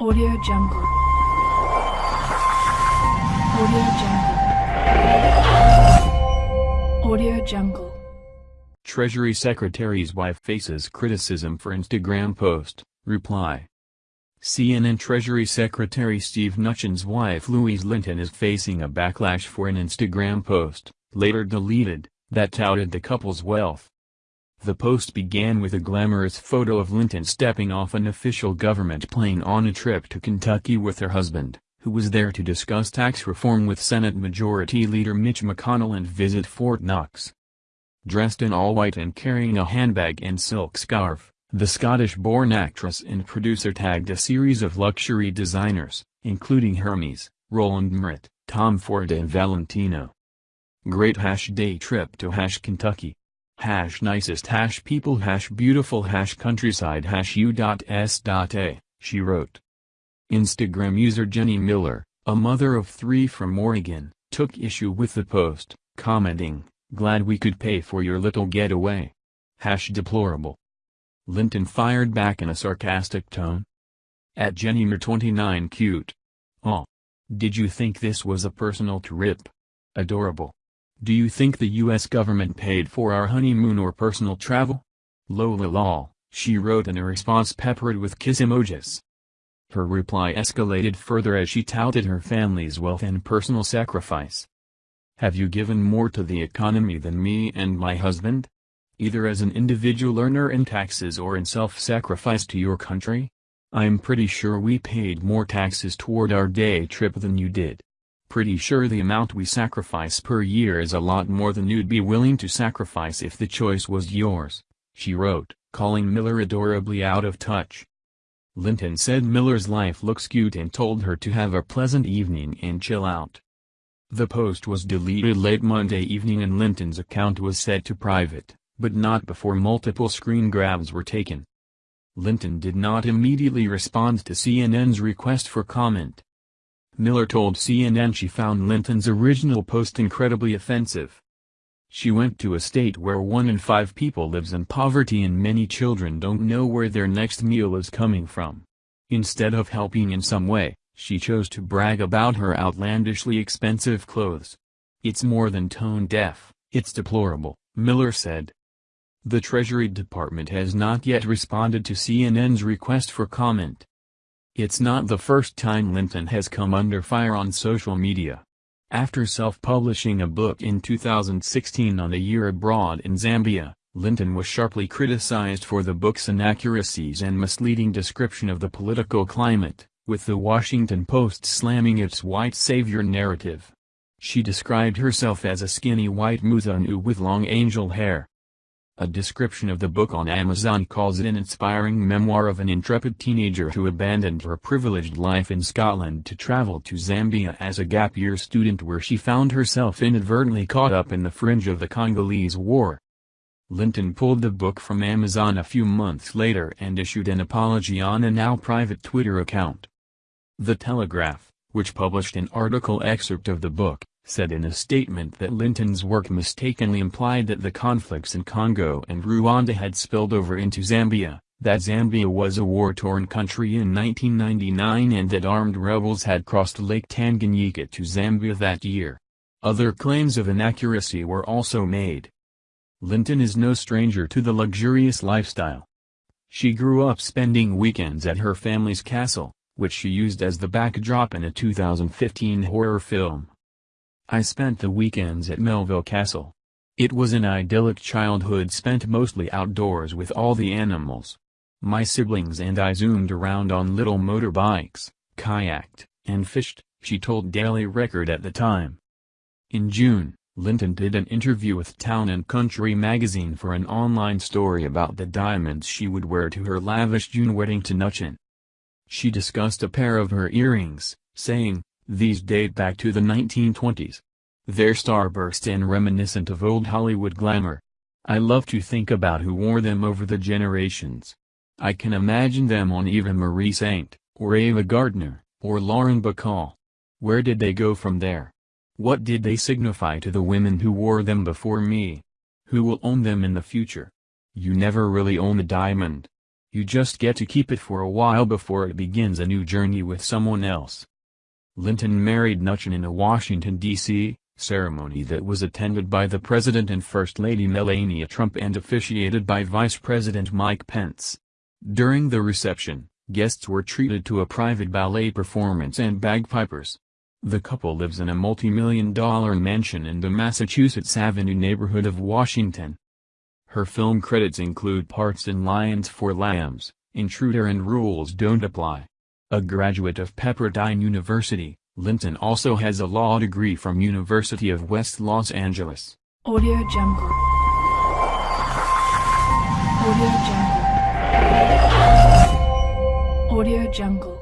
Audio Jungle. Audio Jungle. Audio Jungle. Treasury Secretary's wife faces criticism for Instagram post, reply. CNN Treasury Secretary Steve Mnuchin's wife Louise Linton is facing a backlash for an Instagram post, later deleted, that touted the couple's wealth. The post began with a glamorous photo of Linton stepping off an official government plane on a trip to Kentucky with her husband, who was there to discuss tax reform with Senate Majority Leader Mitch McConnell and visit Fort Knox. Dressed in all white and carrying a handbag and silk scarf, the Scottish-born actress and producer tagged a series of luxury designers, including Hermes, Roland Mouret, Tom Ford and Valentino. Great hash day trip to hash Kentucky. Hash nicest hash people hash beautiful hash countryside hash u.s.a, she wrote. Instagram user Jenny Miller, a mother of three from Oregon, took issue with the post, commenting, glad we could pay for your little getaway. Hash deplorable. Linton fired back in a sarcastic tone. At Jenny Jennymer29 cute. Aw. Did you think this was a personal trip? Adorable. Do you think the US government paid for our honeymoon or personal travel? Lola lol, she wrote in a response peppered with kiss emojis. Her reply escalated further as she touted her family's wealth and personal sacrifice. Have you given more to the economy than me and my husband? Either as an individual earner in taxes or in self-sacrifice to your country? I'm pretty sure we paid more taxes toward our day trip than you did. Pretty sure the amount we sacrifice per year is a lot more than you'd be willing to sacrifice if the choice was yours, she wrote, calling Miller adorably out of touch. Linton said Miller's life looks cute and told her to have a pleasant evening and chill out. The post was deleted late Monday evening and Linton's account was set to private, but not before multiple screen grabs were taken. Linton did not immediately respond to CNN's request for comment. Miller told CNN she found Linton's original post incredibly offensive. She went to a state where one in five people lives in poverty and many children don't know where their next meal is coming from. Instead of helping in some way, she chose to brag about her outlandishly expensive clothes. It's more than tone deaf, it's deplorable, Miller said. The Treasury Department has not yet responded to CNN's request for comment. It's not the first time Linton has come under fire on social media. After self-publishing a book in 2016 on a year abroad in Zambia, Linton was sharply criticized for the book's inaccuracies and misleading description of the political climate, with the Washington Post slamming its white savior narrative. She described herself as a skinny white Muzungu with long angel hair, a description of the book on Amazon calls it an inspiring memoir of an intrepid teenager who abandoned her privileged life in Scotland to travel to Zambia as a gap year student where she found herself inadvertently caught up in the fringe of the Congolese War. Linton pulled the book from Amazon a few months later and issued an apology on a now private Twitter account. The Telegraph, which published an article excerpt of the book, said in a statement that Linton's work mistakenly implied that the conflicts in Congo and Rwanda had spilled over into Zambia, that Zambia was a war-torn country in 1999 and that armed rebels had crossed Lake Tanganyika to Zambia that year. Other claims of inaccuracy were also made. Linton is no stranger to the luxurious lifestyle. She grew up spending weekends at her family's castle, which she used as the backdrop in a 2015 horror film. I spent the weekends at Melville Castle. It was an idyllic childhood spent mostly outdoors with all the animals. My siblings and I zoomed around on little motorbikes, kayaked, and fished, she told Daily Record at the time. In June, Linton did an interview with Town & Country magazine for an online story about the diamonds she would wear to her lavish June wedding to Mnuchin. She discussed a pair of her earrings, saying, these date back to the 1920s. They're starburst and reminiscent of old Hollywood glamour. I love to think about who wore them over the generations. I can imagine them on Eva Marie Saint, or Ava Gardner, or Lauren Bacall. Where did they go from there? What did they signify to the women who wore them before me? Who will own them in the future? You never really own a diamond. You just get to keep it for a while before it begins a new journey with someone else. Linton married Mnuchin in a Washington, D.C., ceremony that was attended by the President and First Lady Melania Trump and officiated by Vice President Mike Pence. During the reception, guests were treated to a private ballet performance and bagpipers. The couple lives in a multi-million dollar mansion in the Massachusetts Avenue neighborhood of Washington. Her film credits include parts in Lions for Lambs, Intruder and Rules Don't Apply. A graduate of Pepperdine University, Linton also has a law degree from University of West Los Angeles. Audio Jungle. Audio Jungle. Audio Jungle.